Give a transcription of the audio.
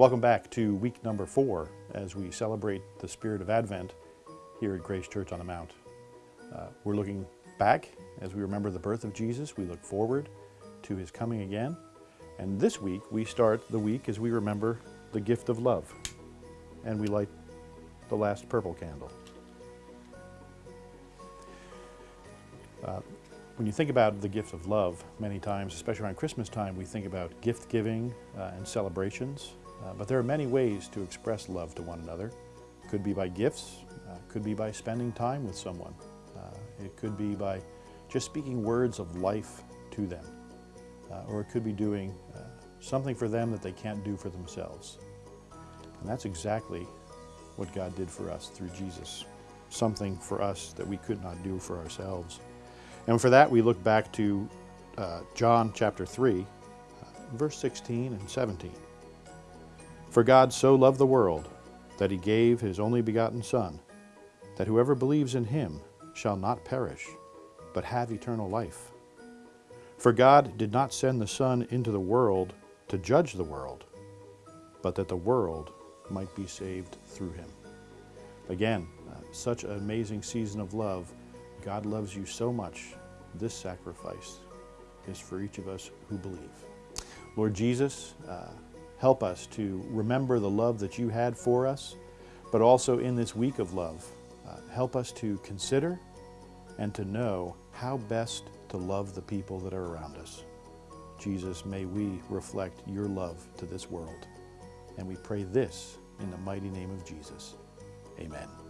Welcome back to week number four as we celebrate the spirit of Advent here at Grace Church on the Mount. Uh, we're looking back as we remember the birth of Jesus. We look forward to his coming again. And this week we start the week as we remember the gift of love. And we light the last purple candle. Uh, when you think about the gift of love, many times, especially around Christmas time, we think about gift giving uh, and celebrations. Uh, but there are many ways to express love to one another. Could be by gifts, uh, could be by spending time with someone. Uh, it could be by just speaking words of life to them. Uh, or it could be doing uh, something for them that they can't do for themselves. And that's exactly what God did for us through Jesus. Something for us that we could not do for ourselves. And for that we look back to uh, John chapter 3, verse 16 and 17. For God so loved the world that he gave his only begotten Son, that whoever believes in him shall not perish, but have eternal life. For God did not send the Son into the world to judge the world, but that the world might be saved through him. Again, uh, such an amazing season of love. God loves you so much. This sacrifice is for each of us who believe. Lord Jesus, uh, Help us to remember the love that you had for us, but also in this week of love, uh, help us to consider and to know how best to love the people that are around us. Jesus, may we reflect your love to this world. And we pray this in the mighty name of Jesus. Amen.